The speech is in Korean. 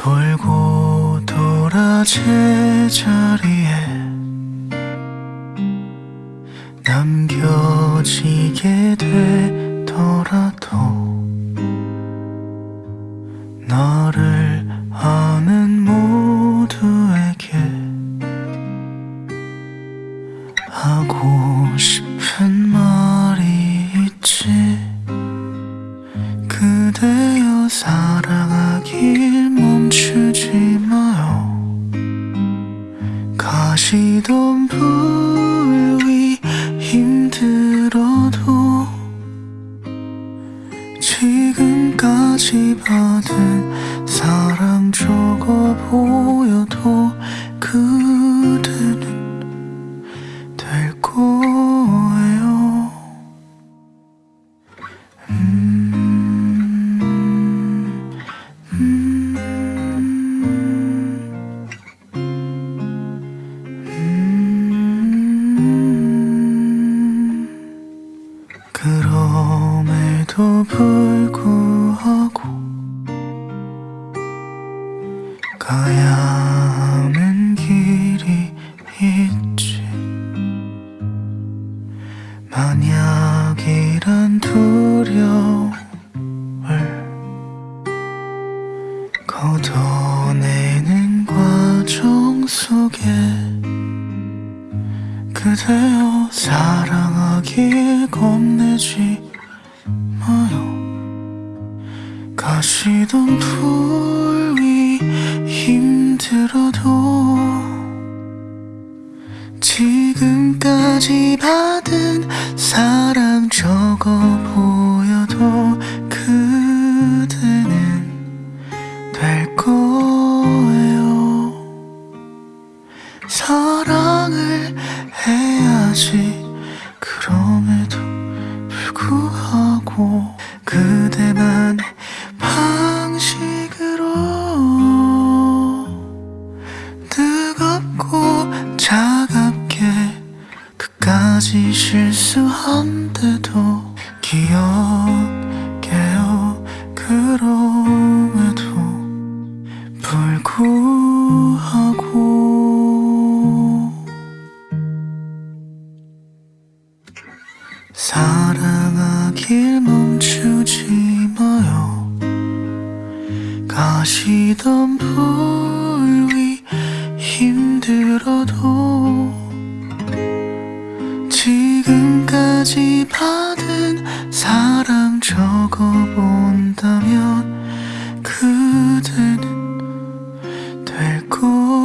돌고 돌아 제자리에 남겨지게 되더라도 너를 아는 모두에게 하고 싶 그대여 사랑하길 멈추지 마요. 가시던 불이 힘들어도 지금까지 받은 사랑 적어 보 불구하고 가야 하는 길이 있지. 만약이란 두려움을 걷어내는 과정 속에 그대여 사랑하길 겁내지 마요. 가시던 불이 힘들어도 지금까지 받은 사랑 적어 보여도 그대는 될 거예요. 사랑을 해야지 하고 그대만의 방식으로 뜨겁고 차갑게 끝까지 실수한데도 기억해요. 그럼에도 불구하고 사랑하 길 멈추지 마요. 가시던 불 위 힘들어도 지금까지 받은 사랑 적어본다면 그대는 될 거야